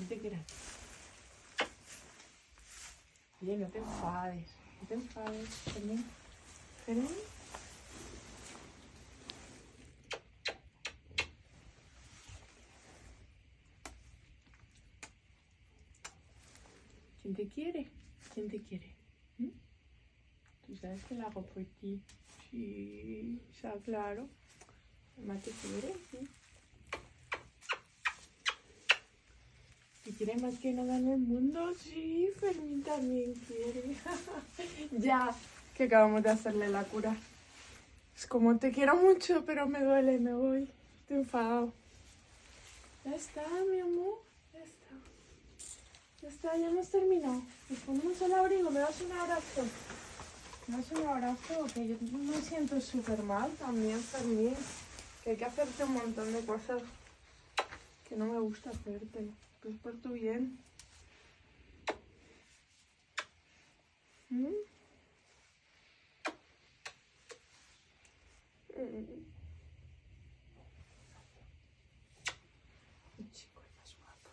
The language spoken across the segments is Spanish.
¿Quién te quiere? Oye, no te enfades. No te enfades, Fermín. Fermín. ¿Quién te quiere? ¿Quién te quiere? ¿Mm? Tú sabes que lo hago por ti. Sí, está claro. Mamá te quiere, sí. Quiere más que nada en el mundo? Sí, Fermín también quiere. ya, que acabamos de hacerle la cura. Es como te quiero mucho, pero me duele, me voy. Estoy enfadado. Ya está, mi amor. Ya está. Ya está, ya hemos terminado. Nos ponemos el abrigo, me das un abrazo. Me das un abrazo, que yo me siento súper mal también, Fermín. Que hay que hacerte un montón de cosas que no me gusta hacerte. Que es por tu bien. ¿Mm? Mi chico es más guapo.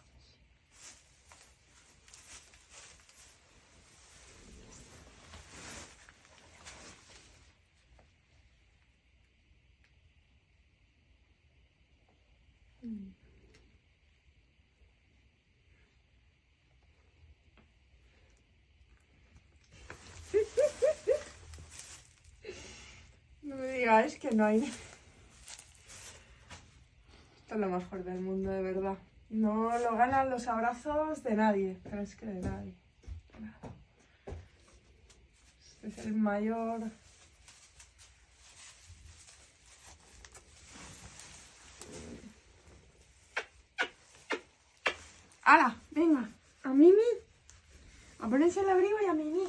Mm. No me digáis que no hay. Esto es lo mejor del mundo, de verdad. No lo ganan los abrazos de nadie, pero es que de nadie. Este es el mayor. ¡Hala! Venga, a Mimi. A ponerse el abrigo y a Mimi.